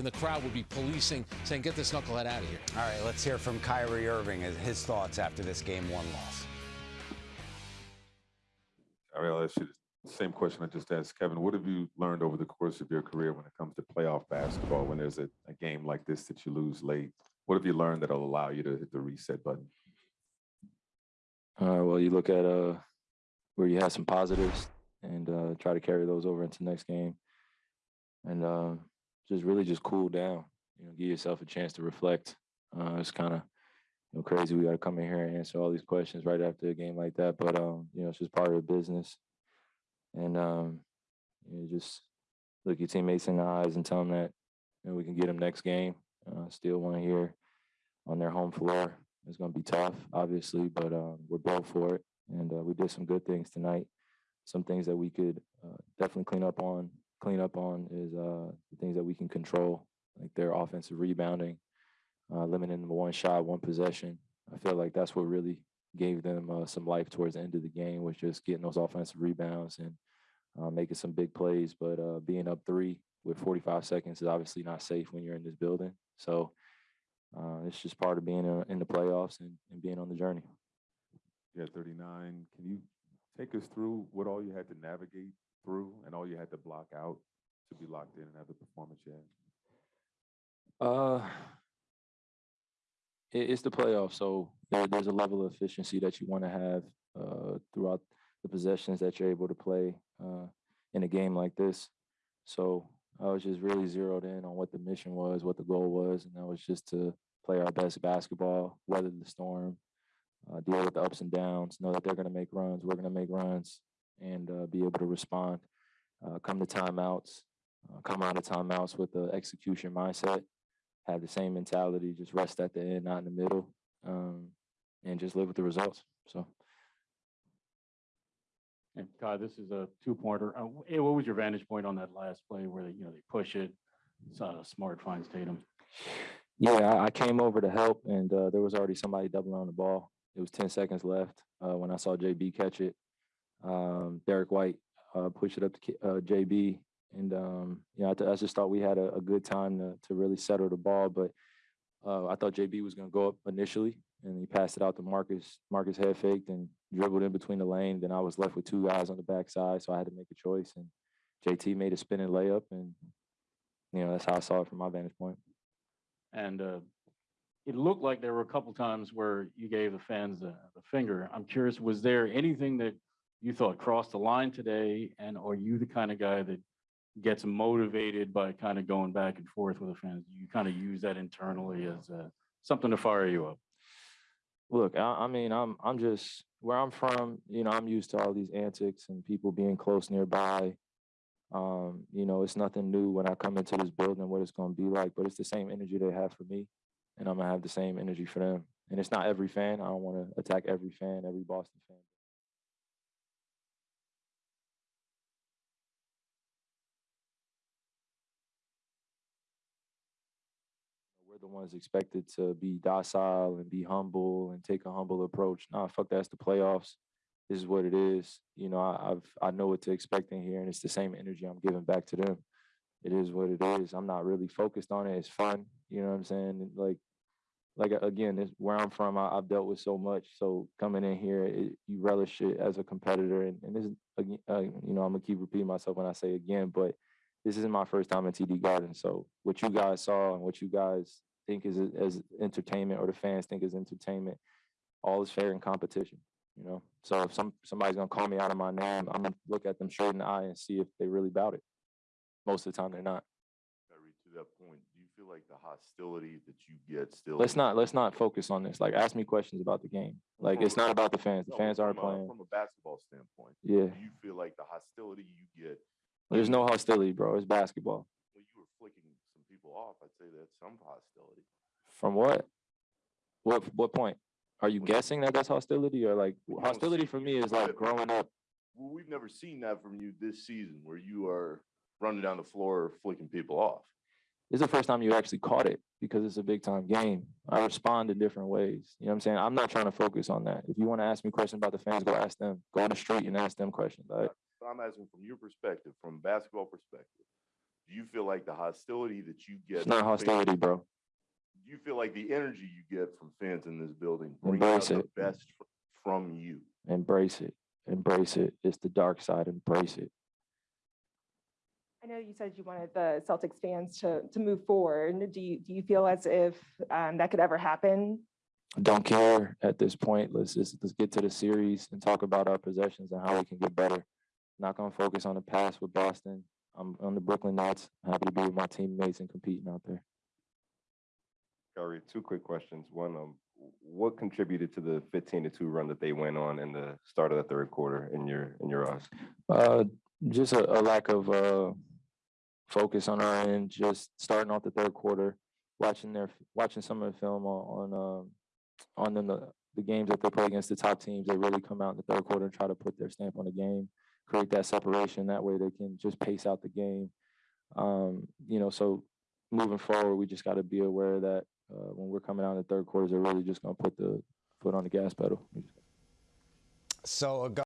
in the crowd would be policing, saying, get this knucklehead out of here. All right, let's hear from Kyrie Irving and his thoughts after this game one loss. I mean, I'll ask you the same question I just asked Kevin. What have you learned over the course of your career when it comes to playoff basketball? When there's a, a game like this that you lose late, what have you learned that'll allow you to hit the reset button? Uh, well, you look at uh, where you have some positives and uh, try to carry those over into next game, and uh, just really just cool down. You know, give yourself a chance to reflect. Uh, it's kind of you know crazy. We got to come in here and answer all these questions right after a game like that, but um, you know, it's just part of the business. And um, you know, just look your teammates in the eyes and tell them that you know, we can get them next game. Uh, still want here on their home floor. It's going to be tough, obviously, but um, we're built for it. And uh, we did some good things tonight. Some things that we could uh, definitely clean up on. Clean up on is uh, things that we can control, like their offensive rebounding, uh, limiting one shot, one possession. I feel like that's what really gave them uh, some life towards the end of the game was just getting those offensive rebounds and uh, making some big plays. But being up three with 45 seconds is obviously not safe when you're in this building. So uh, it's just part of being a, in the playoffs and, and being on the journey. Yeah, 39. Can you take us through what all you had to navigate through and all you had to block out to be locked in and have the performance you had? Uh, it, it's the playoffs, so there, there's a level of efficiency that you want to have uh, throughout the possessions that you're able to play uh, in a game like this. So I was just really zeroed in on what the mission was, what the goal was, and that was just to play our best basketball, weather the storm, uh, deal with the ups and downs, know that they're going to make runs, we're going to make runs, and uh, be able to respond. Uh, come to timeouts, uh, come out of timeouts with the execution mindset, have the same mentality, just rest at the end, not in the middle, um, and just live with the results. So. And Todd, this is a two-pointer. Uh, What was your vantage point on that last play where they, you know, they push it? Uh, Smart finds Tatum. Yeah, I came over to help, and uh, there was already somebody doubling on the ball. It was 10 seconds left uh, when I saw JB catch it. Um, Derrick White uh, pushed it up to uh, JB, and um, you know, I, I, just thought we had a, a, good time to, to really settle the ball. But I thought JB was going to go up initially, and he passed it out to Marcus. Marcus head faked and dribbled in between the lane. Then I was left with two guys on the backside, so I had to make a choice. And JT made a spinning layup, and you know that's how I saw it from my vantage point. And uh, it looked like there were a couple times where you gave the fans the, the finger. I'm curious, was there anything that you thought crossed the line today, and are you the kind of guy that gets motivated by kind of going back and forth with the fans? You kind of use that internally as uh, something to fire you up. Look, I, I, mean, I'm I'm just where I'm from. You know, I'm used to all these antics and people being close nearby. Um, you know, it's nothing new when I come into this building what it's going to be like, but it's the same energy they have for me, and I'm gonna have the same energy for them. And it's not every fan. I don't want to attack every fan, every Boston fan. The ones expected to be docile and be humble and take a humble approach. Nah, fuck that's the playoffs. This is what it is. You know, I, I've I know what to expect in here, and it's the same energy I'm giving back to them. It is what it is. I'm not really focused on it. It's fun. You know what I'm saying? like, like again, this, where I'm from, I, have dealt with so much. So coming in here, it, you relish it as a competitor, and, and this, uh, you know, I'm gonna keep repeating myself when I say again, but this isn't my first time in TD Garden. So what you guys saw and what you guys think is as entertainment or the fans think is entertainment, all is fair in competition. You know, so if some somebody's gonna call me out of my name, I'm gonna look at them straight in the eye and see if they really about it. Most of the time, they're not. To that point, do you feel like the hostility that you get still? Let's not let's not focus on this. Like, ask me questions about the game. Like, it's not about the fans. The no, fans aren't playing. From a basketball standpoint, yeah. Do you feel like the hostility you get? There's no hostility, bro. It's basketball. Well, you were flicking some people off. I'd say that's some hostility. From what? What what point? Are you guessing that that's hostility or like hostility for me is like growing up? Well, we've never seen that from you this season where you are running down the floor flicking people off. This is the first time you actually caught it because it's a big time game. I respond in different ways. You know what I'm saying? I'm not trying to focus on that. If you want to ask me questions about the fans, go ask them. Go on the street and ask them questions. I'm asking from your perspective, from basketball perspective Do you feel like the hostility that you get? It's not from fans- hostility, bro. Do you feel like the energy you get from fans in this building brings out Embrace the it. best from you? Embrace it. Embrace it. It's the dark side. Embrace it. I know you said you wanted the Celtics fans to, to move forward. Do you, do you feel as if um, that could ever happen? I Don't care at this point. Let's just let's get to the series and talk about our possessions and how we can get better. Not gonna focus on the past with Boston. I'm on the Brooklyn Nets. Happy to be with my teammates and competing out there. Kyrie, two quick questions. One, um, what contributed to the fifteen to two run that they went on in the start of the third quarter in your, in your eyes? Uh, just a, a lack of uh focus on our end. Just starting off the third quarter, watching their watching some of the film on on um, on them the, the games that they play against the top teams. They really come out in the third quarter and try to put their stamp on the game, create that separation. That way they can just pace out the game. Um, you know, so moving forward, we just got to be aware that uh, when we're coming out in the third quarters, they're really just gonna put the foot on the gas pedal. So